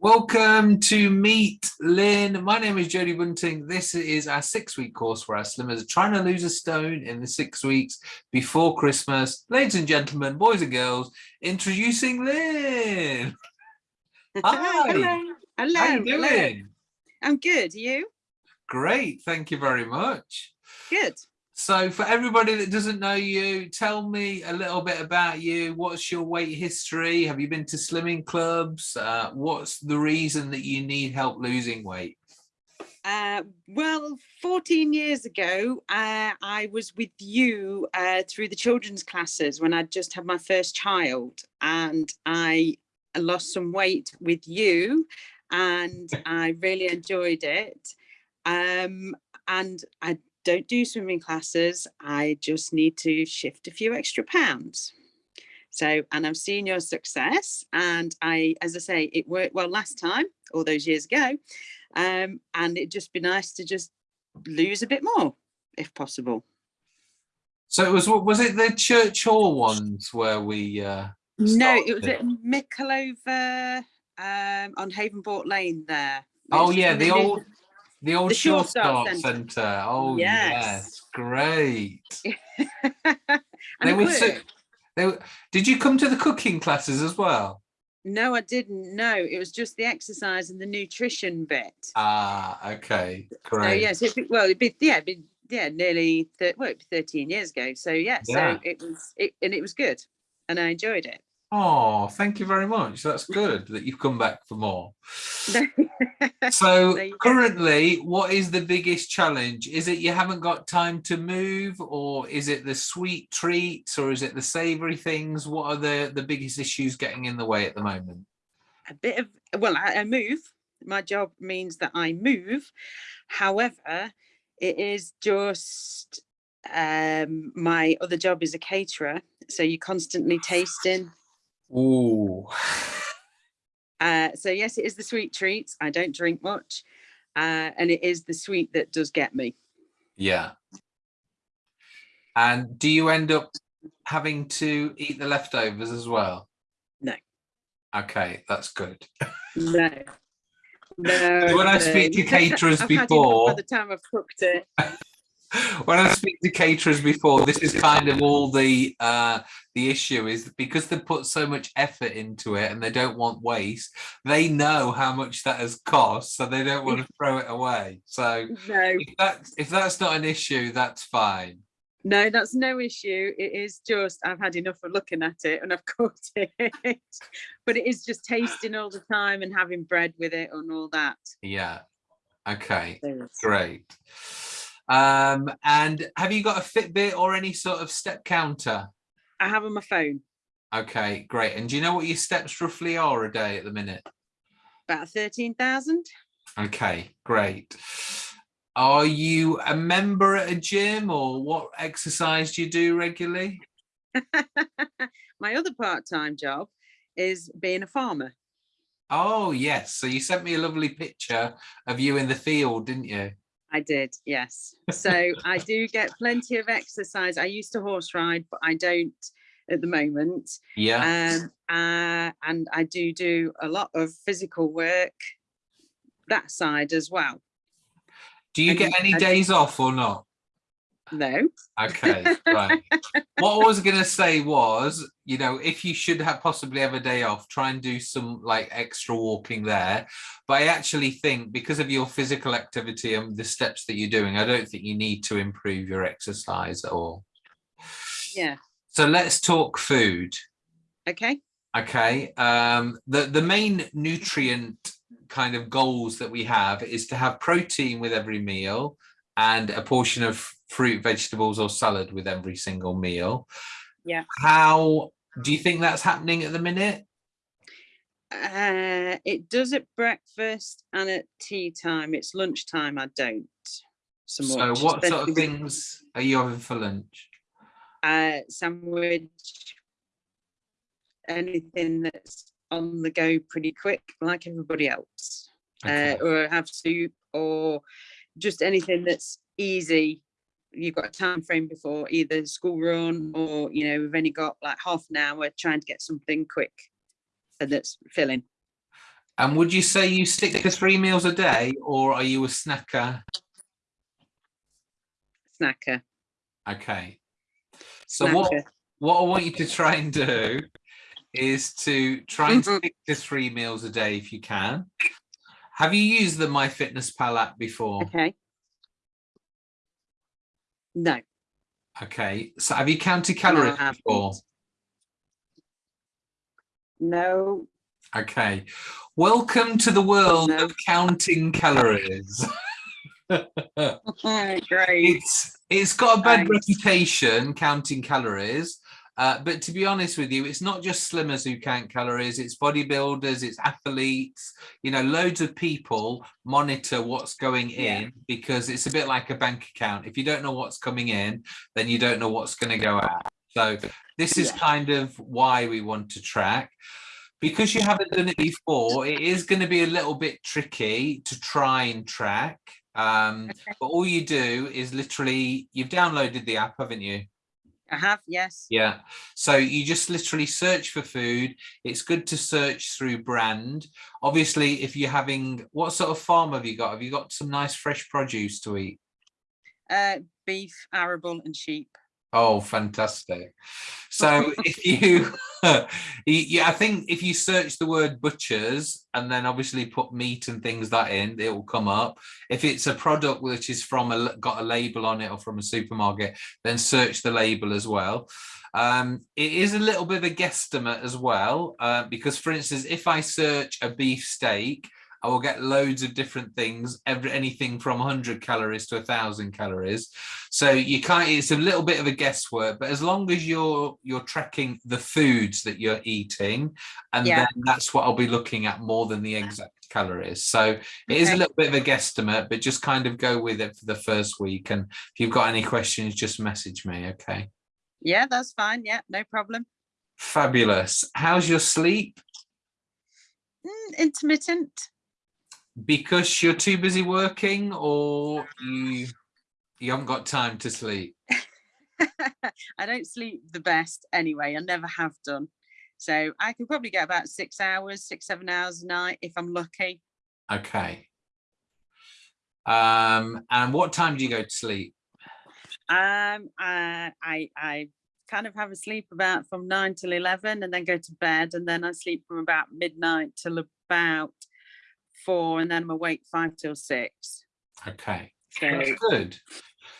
Welcome to Meet Lynn. My name is Jody Bunting. This is our six week course for our slimmers trying to lose a stone in the six weeks before Christmas. Ladies and gentlemen, boys and girls, introducing Lynn. Hi. Hello. Hello. How you Hello. I'm good. Are You? Great. Thank you very much. Good. So for everybody that doesn't know you, tell me a little bit about you. What's your weight history? Have you been to slimming clubs? Uh, what's the reason that you need help losing weight? Uh, well, 14 years ago, uh, I was with you uh, through the children's classes when I'd just had my first child and I lost some weight with you and I really enjoyed it. Um, and I don't do swimming classes. I just need to shift a few extra pounds. So, and I've seen your success and I, as I say, it worked well last time, all those years ago. Um, and it'd just be nice to just lose a bit more if possible. So it was was it the church hall ones where we uh No, it was started? at Micklova um, on Havenport Lane there. Oh yeah, the old the old The Sure Sure Start Start Centre. Centre. Oh yes, Yes. great. and They it were so, they were, did you come to the cooking classes as well? No, I didn't. No, it was just the exercise and the nutrition bit. Ah, okay, So great. yes, it'd be, well, it'd be yeah, it'd be, yeah, nearly well, it'd be 13 years ago. So yeah, Yeah. so it was it and it was good, and I enjoyed it. Oh, thank you very much. That's good that you've come back for more. So There you go. currently, what is the biggest challenge? Is it you haven't got time to move, or is it the sweet treats, or is it the savory things? What are the the biggest issues getting in the way at the moment? a bit of well I, I move my job means that i move however it is just um my other job is a caterer so you're constantly tasting Ooh, uh so yes it is the sweet treats i don't drink much uh and it is the sweet that does get me yeah. And do you end up having to eat the leftovers as well? No. Okay, that's good. no no When I speak to caterers I've before- by the time i've cooked it when I speak to caterers before, this is kind of all the uh, the issue is because they put so much effort into it and they don't want waste. They know how much that has cost, so they don't want to throw it away. So no if that's if that's not an issue, that's fine. No, that's no issue. It is just I've had enough of looking at it and I've cooked it. but it is just tasting all the time and having bread with it and all that. Yeah. Okay. Great. Um, and have you got a Fitbit or any sort of step counter? I have on my phone Okay, great. And do you know what your steps roughly are a day at the minute? about 13,000. Okay, great. Are you a member at a gym or what exercise do you do regularly? my other part-time job is being a farmer. Oh, yes. So you sent me a lovely picture of you in the field, didn't you? I did, yes. So I do get plenty of exercise. I used to horse ride, but I don't at the moment. Yeah. Um, uh, and I do do a lot of physical work that side as well. do you get any I- days off or not? No, Okay, right. What I was going to say was, you know, if you should have possibly have a day off, try and do some like extra walking there. But I actually think because of your physical activity and the steps that you're doing, I don't think you need to improve your exercise at all. yeah, So let's talk food. okay. Okay. Um, the, the main nutrient kind of goals that we have is to have protein with every meal and a portion of fruit, vegetables or salad with every single meal. Yeah. How do you think that's happening at the minute? Uh, it does at breakfast and at tea time. It's lunchtime. I don't. So, So what sort of things are you having for lunch? Uh, sandwich, anything that's on the go pretty quick, like everybody else. Okay. Uh, or have soup, or just anything that's easy. You've got a time frame before either school run or you know we've only got like half an hour trying to get something quick and that's filling. And would you say you stick to three meals a day or are you a snacker? Snacker. Okay. So what, Snacker. what I want you to try and do is to try and Mhm. stick to three meals a day if you can. Have you used the MyFitnessPal app before? Okay. No. Okay. So have you counted calories haven't. before? No. Okay. Welcome to the world No. of counting calories. Great. it's it's got a bad Thanks. reputation counting calories uh, but to be honest with you it's not just slimmers who count calories it's bodybuilders it's athletes you know loads of people monitor what's going in Yeah. because it's a bit like a bank account if you don't know what's coming in then you don't know what's going to go out so this is Yeah. kind of why we want to track because you haven't done it before it is going to be a little bit tricky to try and track um Okay. but all you do is literally you've downloaded the app haven't you I have, yes. yeah. So you just literally search for food. It's good to search through brand. Obviously if you're having what sort of farm have you got? Have you got some nice fresh produce to eat? Uh, beef, arable and sheep. Oh, fantastic. So if you, yeah, I think if you search the word butchers and then obviously put meat and things that in, it will come up. If it's a product which is from a, got a label on it or from a supermarket, then search the label as well. Um, it is a little bit of a guesstimate as well, uh, because for instance, if I search a beef steak, I will get loads of different things, every, anything from 100 calories to 1,000 calories. So you can't, it's a little bit of a guesswork, but as long as you're you're tracking the foods that you're eating, and Yeah. then that's what I'll be looking at more than the exact calories. So it is a little bit of a guesstimate, but just kind of go with it for the first week. And if you've got any questions, just message me, okay? Yeah, that's fine. Yeah, no problem. Fabulous. How's your sleep? Mm, intermittent. Because you're too busy working or you you haven't got time to sleep? I don't sleep the best anyway. I never have done. So I can probably get about six hours, six, seven hours a night if I'm lucky. Okay. Um, and what time do you go to sleep? Um, I, I, I kind of have a sleep about from nine till 11 and then go to bed. And then I sleep from about midnight till about four. And then I'm awake five till six. Okay, So that's good.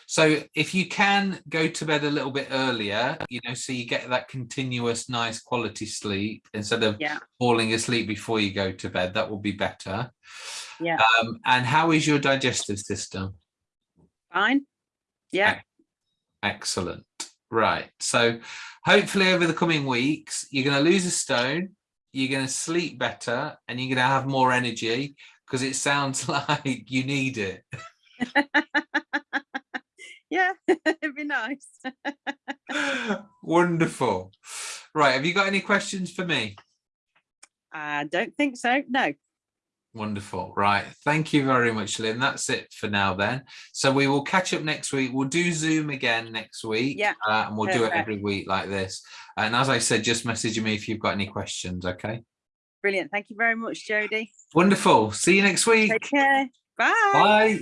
So if you can go to bed a little bit earlier, you know, so you get that continuous nice quality sleep instead of yeah, falling asleep before you go to bed, that will be better. yeah, Um, and how is your digestive system? fine. Yeah, Excellent. Right. So hopefully over the coming weeks, you're going to lose a stone, you're going to sleep better, and you're going to have more energy because it sounds like you need it. yeah, it'd be nice. Wonderful. Right. Have you got any questions for me? I don't think so. No. Wonderful. Right. Thank you very much, Lynn. That's it for now then. So we will catch up next week. We'll do Zoom again next week. Yeah, Uh, and we'll do it every week like this. And as I said, just message me if you've got any questions. Okay. Brilliant. Thank you very much, Jodie. Wonderful. See you next week. Take care. Bye. Bye.